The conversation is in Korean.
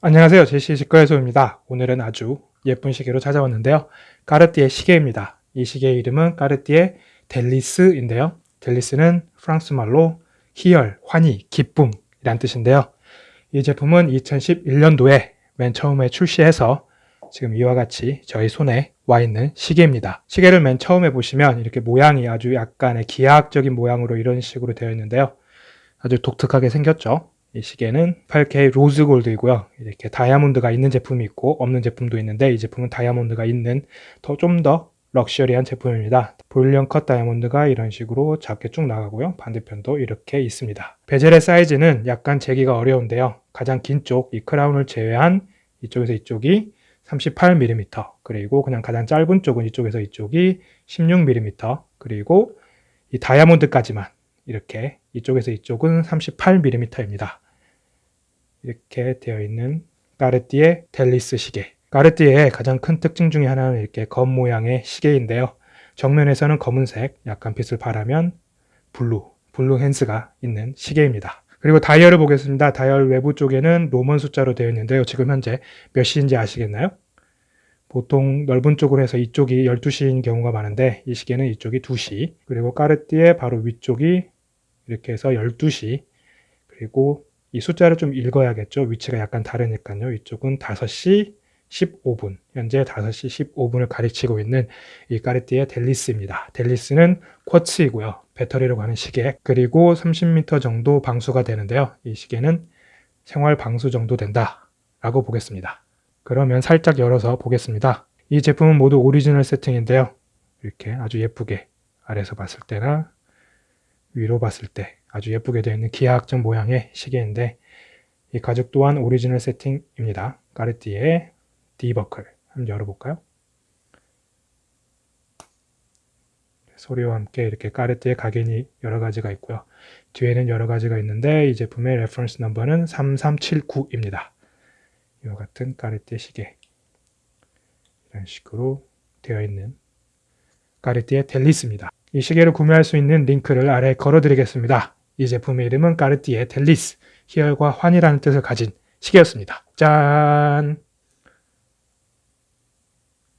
안녕하세요. 제시 직거래소입니다. 오늘은 아주 예쁜 시계로 찾아왔는데요. 까르띠에 시계입니다. 이 시계의 이름은 까르띠에 델리스인데요. 델리스는 프랑스 말로 희열, 환희, 기쁨 이란 뜻인데요. 이 제품은 2011년도에 맨 처음에 출시해서 지금 이와 같이 저희 손에 와 있는 시계입니다. 시계를 맨 처음에 보시면 이렇게 모양이 아주 약간의 기하학적인 모양으로 이런 식으로 되어 있는데요. 아주 독특하게 생겼죠. 이 시계는 8K 로즈 골드이고요. 이렇게 다이아몬드가 있는 제품이 있고 없는 제품도 있는데 이 제품은 다이아몬드가 있는 더좀더 luxury한 제품입니다. 볼륨 컷 다이아몬드가 이런 식으로 작게 쭉 나가고요. 반대편도 이렇게 있습니다. bezel의 사이즈는 약간 재기가 어려운데요. 가장 긴 쪽, 이 크라운을 제외한 이쪽에서 이쪽이 38mm 그리고 그냥 가장 짧은 쪽은 이쪽에서 이쪽이 16mm 그리고 이 다이아몬드까지만 이렇게 이쪽에서 이쪽은 38mm입니다. 이렇게 되어 있는 까르띠에 델리스 시계. 까르띠에의 가장 큰 특징 중에 하나는 이렇게 검 모양의 시계인데요. 정면에서는 검은색, 약간 빛을 발하면 blue, blue hands가 있는 시계입니다. 그리고 다이얼을 보겠습니다. 다이얼 외부 쪽에는 Roman 숫자로 되어 있는데요. 지금 현재 몇 시인지 아시겠나요? 보통 넓은 쪽으로 해서 이쪽이 12시인 경우가 많은데 이 시계는 이쪽이 2시 그리고 까르띠에 바로 위쪽이 이렇게 해서 12시 그리고 이 숫자를 좀 읽어야겠죠. 위치가 약간 다르니까요. 이쪽은 5시 15분 현재 5시 15분을 가리키고 있는 이 까르띠에 델리스입니다. 델리스는 quartz이고요. 배터리로 가는 시계 그리고 30m 정도 방수가 되는데요. 이 시계는 생활 방수 정도 된다 라고 보겠습니다. 그러면 살짝 열어서 보겠습니다. 이 제품은 모두 오리지널 세팅인데요. 이렇게 아주 예쁘게 아래서 봤을 때나 위로 봤을 때 아주 예쁘게 되어 있는 기하학적 모양의 시계인데 이 가죽 또한 오리지널 세팅입니다. 까르띠에 D버클 한번 열어볼까요? 소리와 함께 이렇게 까르띠에 각인이 여러 가지가 있고요. 뒤에는 여러 가지가 있는데 이 제품의 reference number는 3379입니다. 이와 같은 까르띠에 시계 이런 식으로 되어 있는 까르띠에 델리스입니다. 이 시계를 구매할 수 있는 링크를 아래에 걸어 드리겠습니다. 이 제품의 이름은 까르띠에 델리스, 희열과 환이라는 뜻을 가진 시계였습니다. 짠!